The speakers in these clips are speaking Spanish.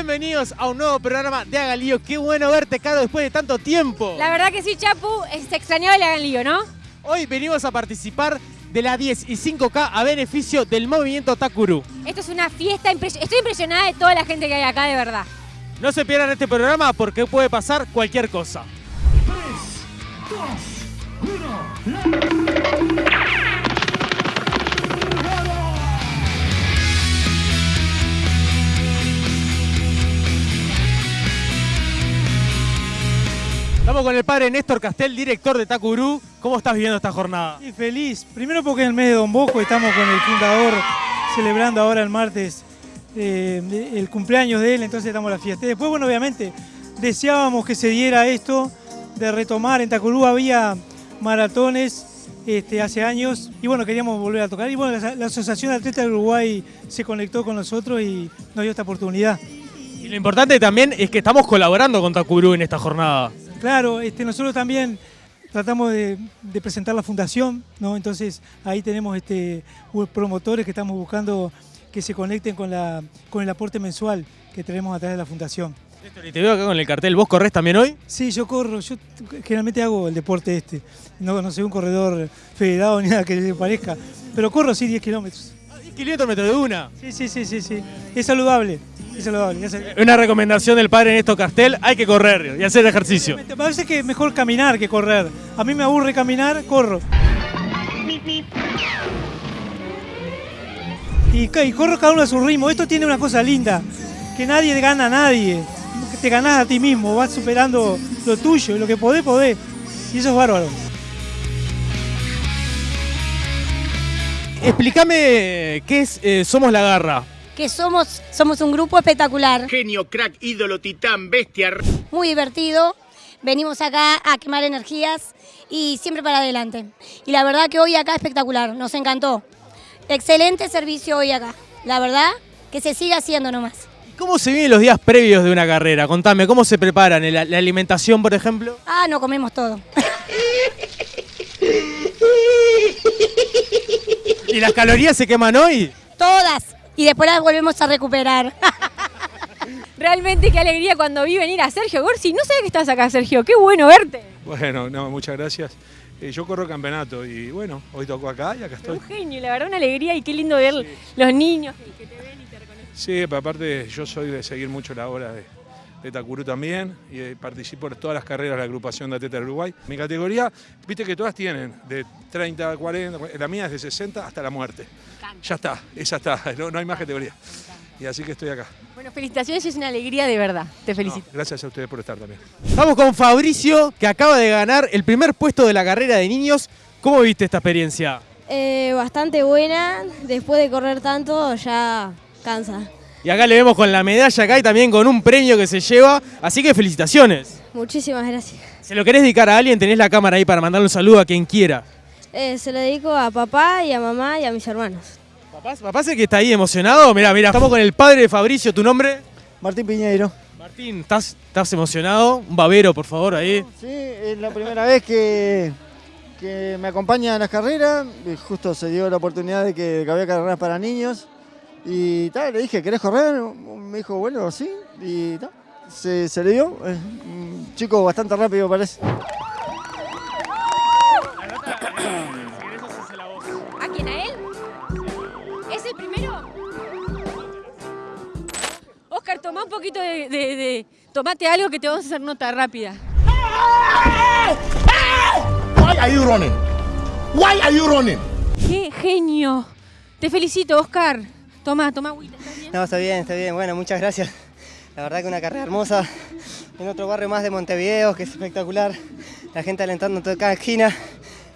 Bienvenidos a un nuevo programa de Haga Lío. Qué bueno verte, Caro, después de tanto tiempo. La verdad que sí, Chapu, se extrañaba el Hagan Lío, ¿no? Hoy venimos a participar de la 10 y 5K a beneficio del movimiento Takuru. Esto es una fiesta, impres- estoy impresionada de toda la gente que hay acá, de verdad. No se pierdan este programa porque puede pasar cualquier cosa. Estamos con el padre Néstor Castel, director de Takuru. ¿Cómo estás viviendo esta jornada? Y feliz, primero porque en el mes de Don Bosco estamos con el fundador celebrando ahora el martes eh, el cumpleaños de él, entonces estamos en la fiesta. Después, bueno, obviamente deseábamos que se diera esto de retomar. En Tacurú había maratones este, hace años y bueno, queríamos volver a tocar. Y bueno, la, la Asociación de Atletas de Uruguay se conectó con nosotros y nos dio esta oportunidad. Y lo importante también es que estamos colaborando con Takuru en esta jornada. Claro, este, nosotros también tratamos de, de presentar la fundación, ¿no? Entonces ahí tenemos este, promotores que estamos buscando que se conecten con, la, con el aporte mensual que tenemos a través de la fundación. Y te veo acá con el cartel. ¿Vos corres también hoy? Sí, yo corro, yo generalmente hago el deporte este. No, no soy un corredor federado ni nada que le parezca, pero corro sí 10 kilómetros. 10 kilómetros de una. Sí, sí, sí, sí, sí. Es saludable, es saludable. es saludable. Una recomendación del padre Néstor Castel, hay que correr y hacer ejercicio. Me parece que es mejor caminar que correr. A mí me aburre caminar, corro. Y, y corro cada uno a su ritmo. Esto tiene una cosa linda, que nadie gana a nadie. Te ganás a ti mismo, vas superando lo tuyo lo que podés, podés. Y eso es bárbaro. Explícame qué es eh, Somos la Garra. que somos, somos un grupo espectacular, Genio, crack, ídolo, titán, bestia. muy divertido. Venimos acá a quemar energías y siempre para adelante. Y la verdad que hoy acá espectacular, nos encantó. Excelente servicio hoy acá. La verdad que se siga haciendo nomás. ¿Y ¿Cómo se viven los días previos de una carrera? Contame, ¿cómo se preparan? ¿La, la alimentación, por ejemplo? Ah, no comemos todo. ¿Y las calorías se queman hoy? Todas. Y después las volvemos a recuperar. Realmente qué alegría cuando vi venir a Sergio Gorsi. No sabía que estabas acá, Sergio. Qué bueno verte. Bueno, no, muchas gracias. Eh, yo corro campeonato y bueno, hoy tocó acá y acá estoy. Un genio, la verdad, una alegría y qué lindo ver los niños que te ven y te reconocen. Sí, pero aparte yo soy de seguir mucho la obra de, de Takuru también y eh, participo en todas las carreras de la agrupación de Atletas de Uruguay. Mi categoría, viste que todas tienen de 30, 40, la mía es de 60 hasta la muerte. Ya está, esa está, no, no hay más categoría. Y así que estoy acá. Bueno, felicitaciones, es una alegría de verdad. Te felicito. No, gracias a ustedes por estar también. Estamos con Fabricio, que acaba de ganar el primer puesto de la carrera de niños. ¿Cómo viste esta experiencia? Eh, bastante buena, después de correr tanto ya cansa. Y acá le vemos con la medalla acá y también con un premio que se lleva. Así que felicitaciones. Muchísimas gracias. Si lo querés dedicar a alguien, tenés la cámara ahí para mandarle un saludo a quien quiera. Eh, se lo dedico a papá y a mamá y a mis hermanos. ¿Papá, papá es el que está ahí emocionado? Mirá, mirá, estamos con el padre de Fabricio. ¿Tu nombre? Martín Piñeiro. Martín, ¿estás, estás emocionado? Un babero, por favor, ahí. Sí, es la primera vez que, que me acompaña a las carreras. Justo se dio la oportunidad de que, de que había carreras para niños. Y tal, le dije, ¿querés correr? Me dijo, bueno, sí. Y tal, se, se le dio. Es un chico bastante rápido parece. ¿A quién? ¿A él? ¿Es el primero? Oscar, toma un poquito de, de- de- Tomate algo que te vamos a hacer nota rápida. Why are you running? Why are you running? ¡Qué genio! Te felicito, Oscar. Toma, toma agüita. ¿estás bien? No, está bien, está bien. Bueno, muchas gracias. La verdad que una carrera hermosa en otro barrio más de Montevideo, que es espectacular. La gente alentando en toda cada esquina.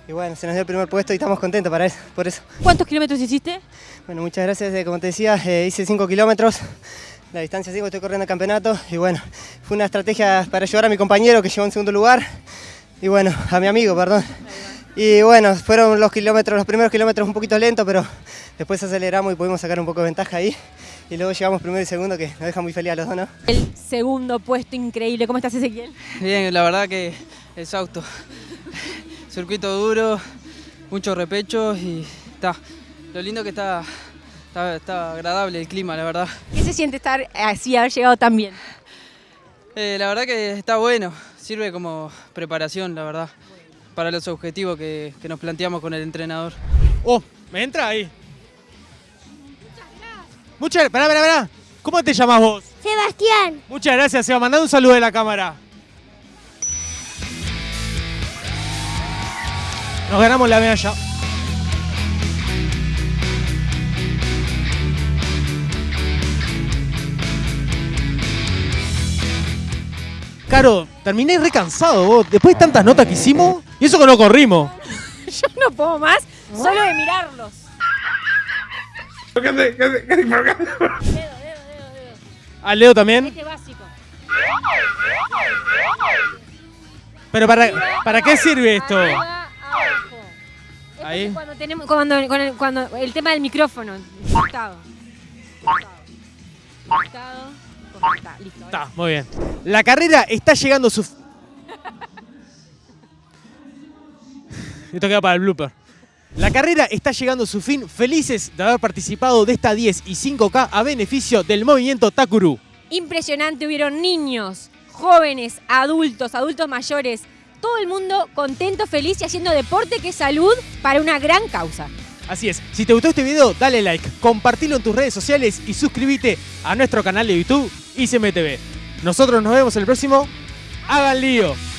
Y bueno, se nos dio el primer puesto y estamos contentos para eso, por eso. ¿Cuántos kilómetros hiciste? Bueno, muchas gracias. eh, Como te decía, eh, hice 5 kilómetros. La distancia 5, estoy corriendo el campeonato. Y bueno, fue una estrategia para ayudar a mi compañero que llegó en segundo lugar. Y bueno, a mi amigo, perdón. Y bueno, fueron los kilómetros, los primeros kilómetros un poquito lentos, pero después aceleramos y pudimos sacar un poco de ventaja ahí. Y luego llegamos primero y segundo, que nos deja muy feliz a los dos, ¿no? El segundo puesto increíble. ¿Cómo estás, Ezequiel? Bien, la verdad que exhausto. Circuito duro, muchos repechos y está. Lo lindo que está Está, está agradable el clima, la verdad. ¿Qué se siente estar así, haber llegado tan bien? Eh, la verdad que está bueno, sirve como preparación, la verdad, para los objetivos que, que nos planteamos con el entrenador. Oh, me entra ahí. Muchas gracias. Pará, pará, pará. ¿Cómo te llamas vos? Sebastián. Muchas gracias, Seba. Mandá un saludo de la cámara. Nos ganamos la medalla. Caro, terminé recansado vos. Después de tantas notas que hicimos, y eso que no corrimos. Yo no puedo más, solo de mirarlos. ¿Qué hace? ¿Qué hace? ¿Qué hace? ¿Por qué? ¿Al Leo también? Este básico. Pero para, ¿para qué sirve esto? Arriba, abajo. Esto Ahí. es Cuando tenemos, cuando, cuando el tema del micrófono. Conectado. Listo. Está, muy bien. La carrera está llegando a su... Esto queda para el blooper. La carrera está llegando a su fin. Felices de haber participado de esta 10 y 5K a beneficio del movimiento Takuru. Impresionante, hubieron niños, jóvenes, adultos, adultos mayores, todo el mundo contento, feliz y haciendo deporte que es salud para una gran causa. Así es, si te gustó este video, dale like, compartilo en tus redes sociales y suscríbete a nuestro canal de YouTube ICMTV. Nosotros nos vemos en el próximo. ¡Hagan lío!